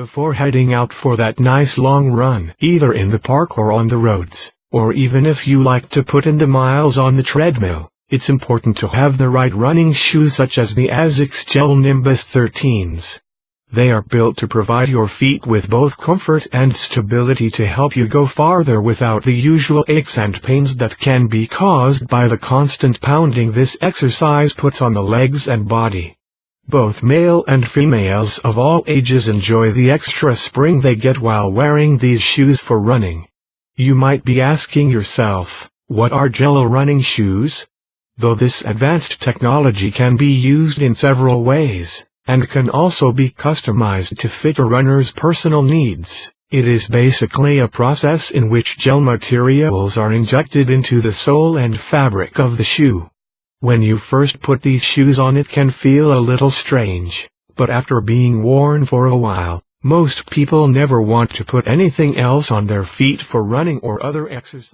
before heading out for that nice long run either in the park or on the roads, or even if you like to put in the miles on the treadmill, it's important to have the right running shoes such as the ASICS Gel Nimbus 13s. They are built to provide your feet with both comfort and stability to help you go farther without the usual aches and pains that can be caused by the constant pounding this exercise puts on the legs and body. Both male and females of all ages enjoy the extra spring they get while wearing these shoes for running. You might be asking yourself, what are Gel running shoes? Though this advanced technology can be used in several ways, and can also be customized to fit a runner's personal needs, it is basically a process in which gel materials are injected into the sole and fabric of the shoe. When you first put these shoes on it can feel a little strange, but after being worn for a while, most people never want to put anything else on their feet for running or other exercise.